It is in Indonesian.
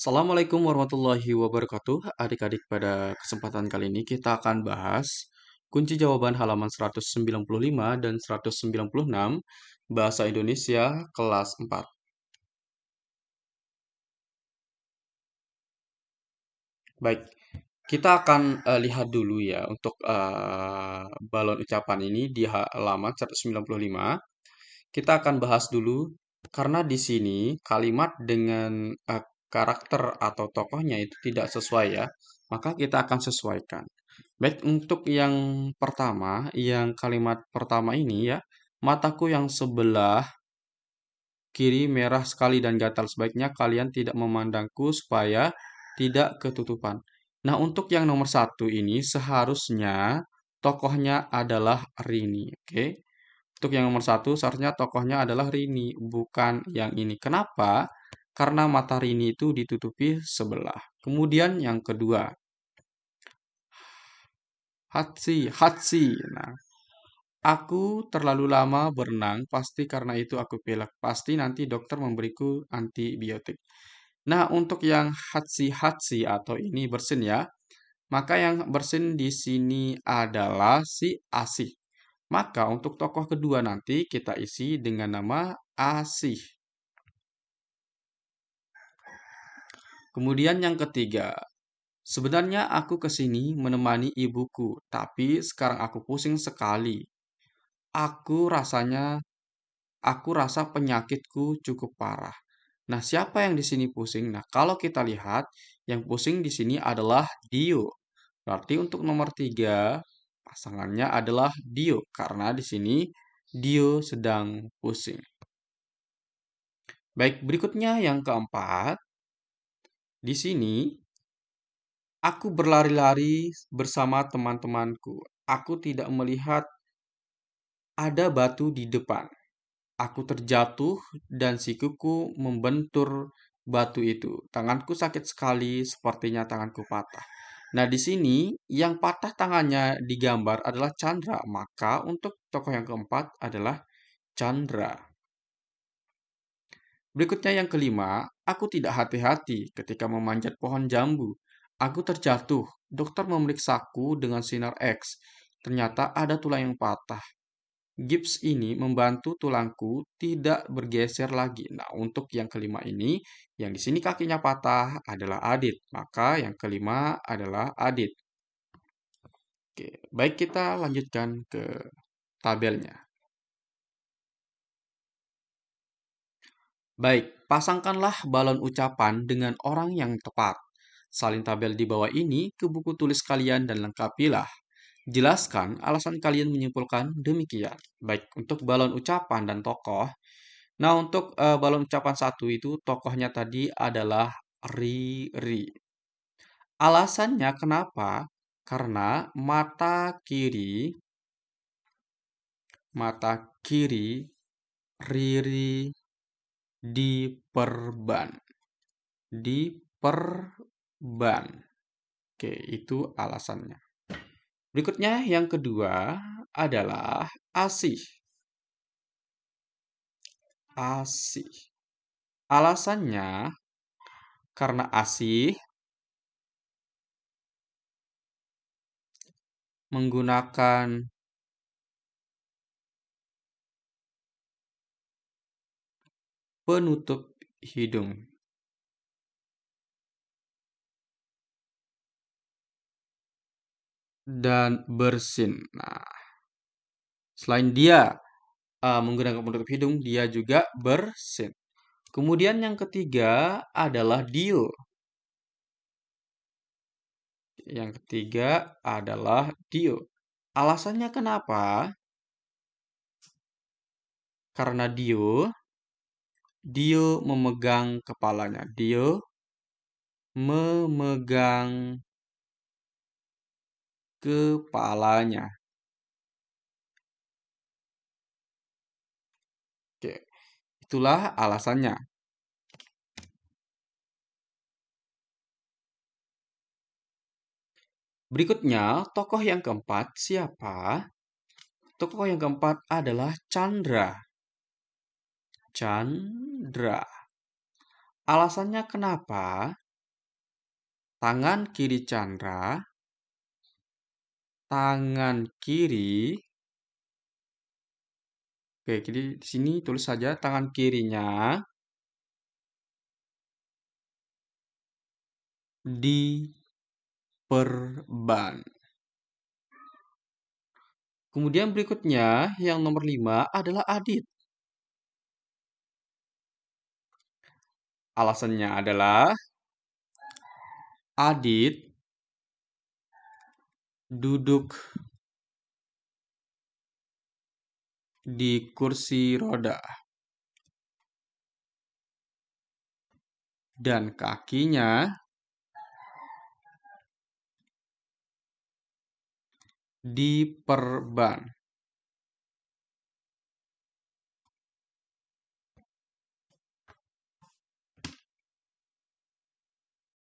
Assalamualaikum warahmatullahi wabarakatuh. Adik-adik, pada kesempatan kali ini kita akan bahas kunci jawaban halaman 195 dan 196 Bahasa Indonesia kelas 4. Baik, kita akan uh, lihat dulu ya untuk uh, balon ucapan ini di halaman 195. Kita akan bahas dulu karena di sini kalimat dengan uh, karakter atau tokohnya itu tidak sesuai ya, maka kita akan sesuaikan. Baik, untuk yang pertama, yang kalimat pertama ini ya, mataku yang sebelah kiri merah sekali dan gatal. Sebaiknya kalian tidak memandangku supaya tidak ketutupan. Nah, untuk yang nomor satu ini seharusnya tokohnya adalah Rini. Oke, untuk yang nomor satu seharusnya tokohnya adalah Rini, bukan yang ini. Kenapa? Karena mata Rini itu ditutupi sebelah. Kemudian yang kedua, Hatsi, Hatsi. Nah, aku terlalu lama berenang, pasti karena itu aku pilek. Pasti nanti dokter memberiku antibiotik. Nah, untuk yang Hatsi-Hatsi atau ini bersin ya, maka yang bersin di sini adalah si Asih. Maka untuk tokoh kedua nanti kita isi dengan nama Asih. Kemudian yang ketiga, sebenarnya aku ke sini menemani ibuku, tapi sekarang aku pusing sekali. Aku rasanya, aku rasa penyakitku cukup parah. Nah, siapa yang di sini pusing? Nah, kalau kita lihat, yang pusing di sini adalah Dio. Berarti untuk nomor tiga, pasangannya adalah Dio. Karena di sini Dio sedang pusing. Baik, berikutnya yang keempat. Di sini, aku berlari-lari bersama teman-temanku. Aku tidak melihat ada batu di depan. Aku terjatuh dan sikuku membentur batu itu. Tanganku sakit sekali, sepertinya tanganku patah. Nah, di sini yang patah tangannya digambar adalah Chandra, maka untuk tokoh yang keempat adalah Chandra. Berikutnya yang kelima, aku tidak hati-hati ketika memanjat pohon jambu. Aku terjatuh. Dokter memeriksaku dengan sinar X. Ternyata ada tulang yang patah. Gips ini membantu tulangku tidak bergeser lagi. Nah, untuk yang kelima ini, yang di sini kakinya patah adalah Adit. Maka yang kelima adalah Adit. Oke, baik kita lanjutkan ke tabelnya. Baik, pasangkanlah balon ucapan dengan orang yang tepat. Salin tabel di bawah ini ke buku tulis kalian dan lengkapilah. Jelaskan alasan kalian menyimpulkan demikian. Baik, untuk balon ucapan dan tokoh. Nah, untuk uh, balon ucapan satu itu tokohnya tadi adalah Riri. Alasannya kenapa? Karena mata kiri mata kiri Riri diperban. Diperban. Oke, itu alasannya. Berikutnya yang kedua adalah asih. Asih. Alasannya karena asih menggunakan penutup hidung dan bersin. Nah, selain dia uh, menggunakan penutup hidung, dia juga bersin. Kemudian yang ketiga adalah dio. Yang ketiga adalah dio. Alasannya kenapa? Karena dio Dio memegang kepalanya. Dio memegang kepalanya. Oke, itulah alasannya. Berikutnya, tokoh yang keempat siapa? Tokoh yang keempat adalah Chandra. Chandra. Alasannya kenapa? Tangan kiri Chandra, tangan kiri. Oke, jadi di sini tulis saja tangan kirinya diperban. Kemudian berikutnya yang nomor 5 adalah Adit. Alasannya adalah Adit duduk di kursi roda dan kakinya diperban.